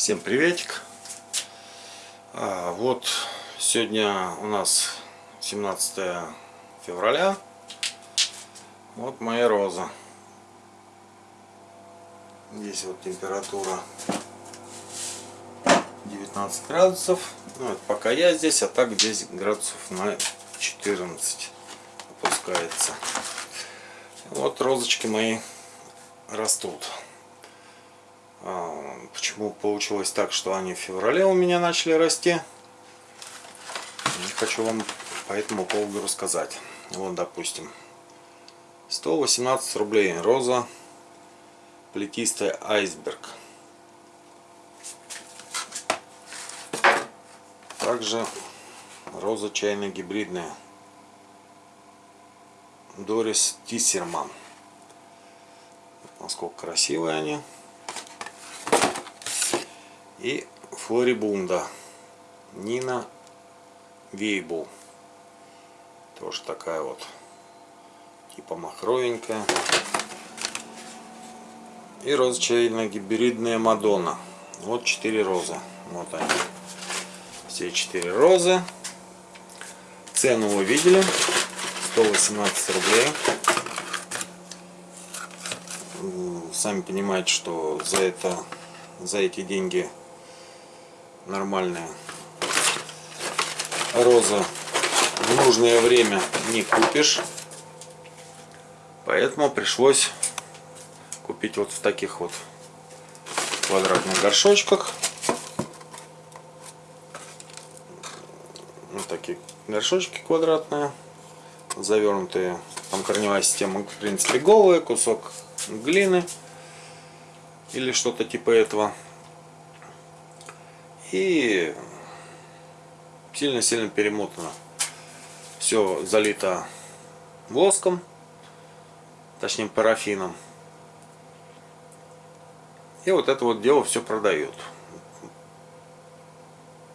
Всем приветик. А, вот сегодня у нас 17 февраля. Вот моя роза. Здесь вот температура 19 градусов. Ну, это пока я здесь, а так здесь градусов на 14 опускается. Вот розочки мои растут. А, почему получилось так, что они в феврале у меня начали расти? Хочу вам по этому поводу рассказать. Вот, допустим, 118 рублей роза плетистая айсберг. Также роза чайно-гибридная Дорис Тиссерман. Насколько красивые они и Флорибунда Нина Вейбл. Тоже такая вот типа махровенькая. И розочайно-гибридная Мадонна. Вот четыре розы. Вот они. Все четыре розы. Цену вы видели. 118 рублей. Сами понимаете, что за это за эти деньги нормальная роза в нужное время не купишь. Поэтому пришлось купить вот в таких вот квадратных горшочках. Вот такие горшочки квадратные, завернутые. Там корневая система, в принципе, голая, кусок глины или что-то типа этого и сильно-сильно перемотано. Все залито воском, точнее парафином. И вот это вот дело все продают.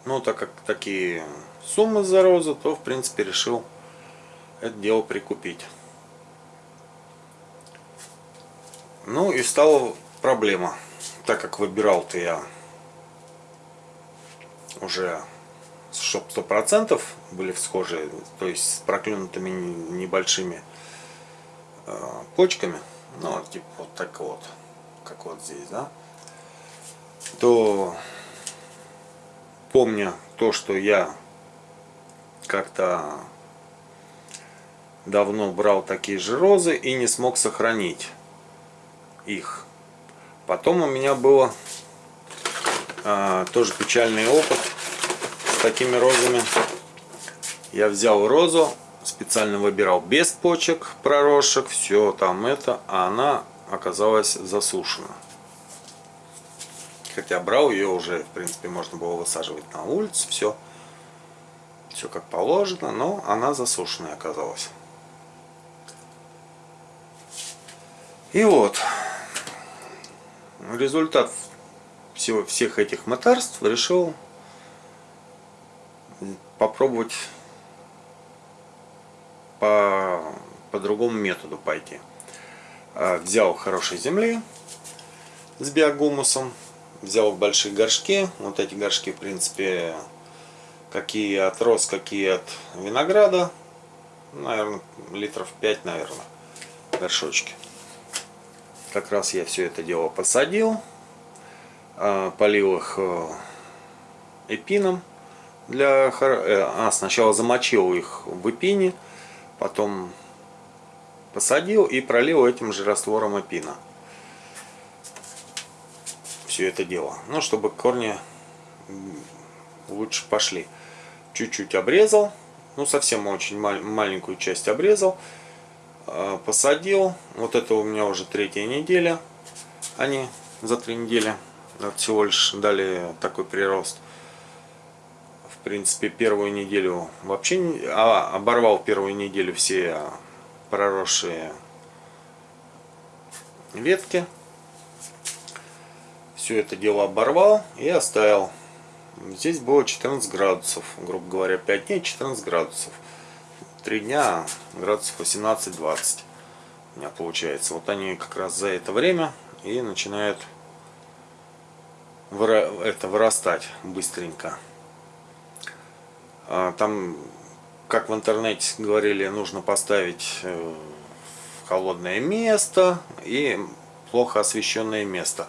Ну, так как такие суммы за розы, то в принципе решил это дело прикупить. Ну и стала проблема, так как выбирал-то я уже чтоб сто процентов были всхожие, то есть с проклюнутыми небольшими э, почками, ну типа вот так вот, как вот здесь, да, то помня то, что я как-то давно брал такие же розы и не смог сохранить их. Потом у меня было тоже печальный опыт с такими розами. Я взял розу, специально выбирал без почек, проросших, все там это, а она оказалась засушена. Хотя брал ее уже, в принципе, можно было высаживать на улице, все. Все как положено, но она засушенная оказалась. И вот, результат всего, всех этих мытарств решил попробовать по, по другому методу пойти. А, взял хорошей земли с биогумусом, взял большие горшки. Вот эти горшки, в принципе, какие от роз, какие от винограда. Наверное, литров 5, наверное, горшочки. Как раз я все это дело посадил. А, полил их э, эпином для э, а сначала замочил их в эпине потом посадил и пролил этим же раствором эпина. Все это дело. Ну чтобы корни лучше пошли. Чуть-чуть обрезал ну совсем очень маленькую часть обрезал а, посадил. Вот это у меня уже третья неделя они за три недели всего лишь дали такой прирост. В принципе, первую неделю вообще а, оборвал первую неделю все проросшие ветки. Все это дело оборвал и оставил. Здесь было 14 градусов, грубо говоря, 5 дней 14 градусов. 3 дня градусов 18-20 у меня получается. Вот они как раз за это время и начинают это вырастать быстренько. А, там, как в интернете говорили, нужно поставить э, в холодное место и плохо освещенное место.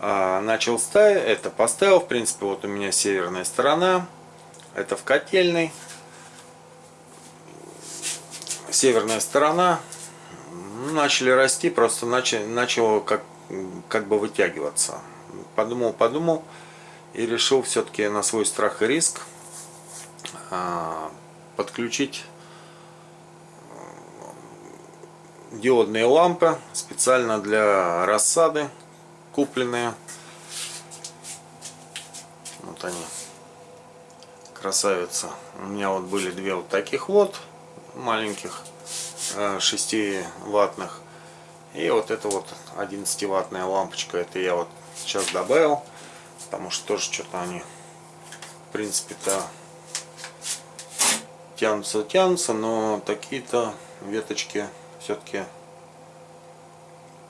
А, начал ставить, это поставил, в принципе, вот у меня северная сторона, это в котельной. Северная сторона, начали расти, просто начало как, как бы вытягиваться. Подумал, подумал и решил все-таки на свой страх и риск а, подключить э, диодные лампы специально для рассады купленные. Вот они, красавица. У меня вот были две вот таких вот маленьких 6 э, ваттных. И вот это вот 11 ваттная лампочка. Это я вот сейчас добавил. Потому что тоже что-то они в принципе-то тянутся, тянутся, но такие-то веточки все-таки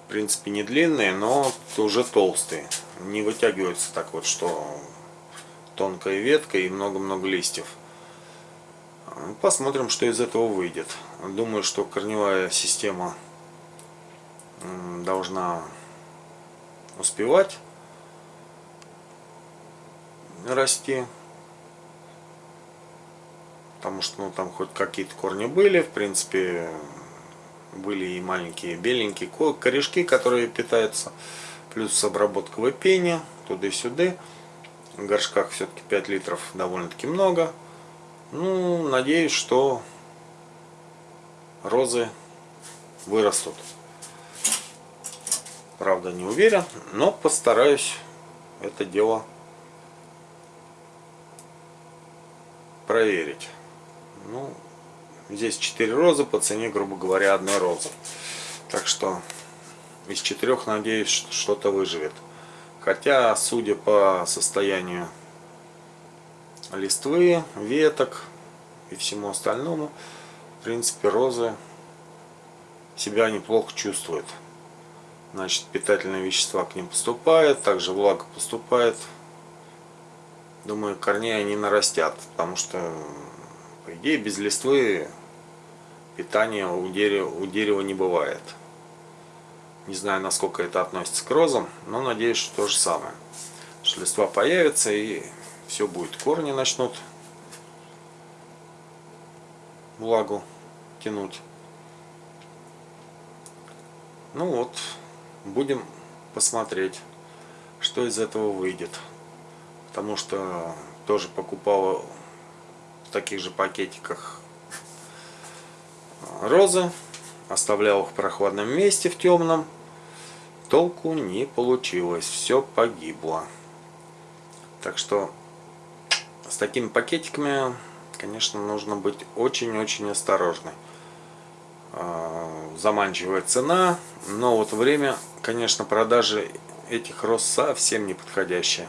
в принципе не длинные, но уже толстые. Не вытягиваются так вот, что тонкая ветка и много-много листьев. Посмотрим, что из этого выйдет. Думаю, что корневая система должна успевать расти. Потому что ну, там хоть какие-то корни были, в принципе, были и маленькие беленькие корешки, которые питаются, плюс обработка выпения, туда и сюда. В горшках все-таки 5 литров довольно-таки много. Ну, надеюсь, что розы вырастут. Правда, не уверен, но постараюсь это дело проверить. Ну, здесь 4 розы по цене, грубо говоря, одной розы. Так что из четырех, надеюсь, что-то выживет. Хотя, судя по состоянию листвы, веток и всему остальному, в принципе, розы себя неплохо чувствуют. Значит, питательные вещества к ним поступают, также влага поступает. Думаю, корней они нарастят, потому что по идее, без листвы питания у дерева, у дерева не бывает. Не знаю, насколько это относится к розам, но надеюсь, что то же самое. Что листва появится и все будет. Корни начнут влагу тянуть. Ну вот, будем посмотреть, что из этого выйдет. Потому что тоже покупала в таких же пакетиках розы. Оставлял их в прохладном месте, в темном. Толку не получилось. Все погибло. Так что с такими пакетиками, конечно, нужно быть очень-очень осторожной. Заманчивая цена, но вот время, конечно, продажи этих роз совсем не подходящее.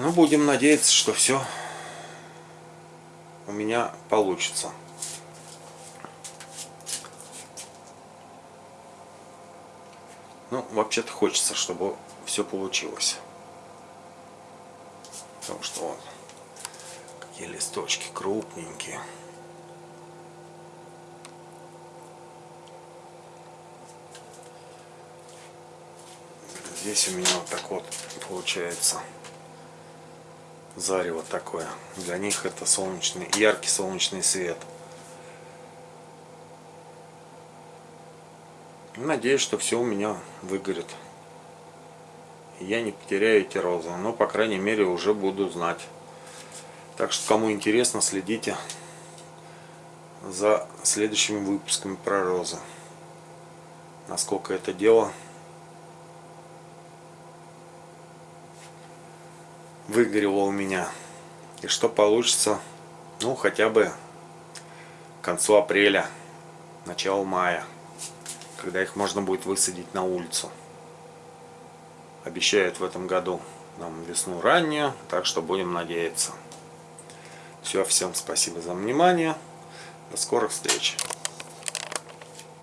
Ну, будем надеяться, что все у меня получится. Ну, вообще-то хочется, чтобы все получилось. Потому что вот какие листочки крупненькие. Здесь у меня вот так вот получается зарево такое. Для них это солнечный, яркий солнечный свет. Надеюсь, что все у меня выгорит. Я не потеряю эти розы. Но, по крайней мере, уже буду знать. Так что, кому интересно, следите за следующими выпусками про розы. Насколько это дело выгорело у меня. И что получится, ну, хотя бы к концу апреля, начало мая, когда их можно будет высадить на улицу. Обещают в этом году нам весну раннюю, так что будем надеяться. Все, всем спасибо за внимание. До скорых встреч.